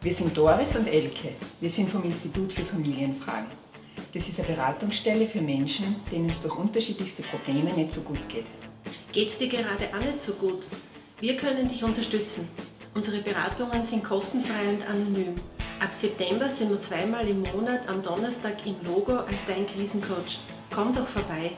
Wir sind Doris und Elke. Wir sind vom Institut für Familienfragen. Das ist eine Beratungsstelle für Menschen, denen es durch unterschiedlichste Probleme nicht so gut geht. Geht es dir gerade auch nicht so gut? Wir können dich unterstützen. Unsere Beratungen sind kostenfrei und anonym. Ab September sind wir zweimal im Monat am Donnerstag im Logo als dein Krisencoach. Komm doch vorbei.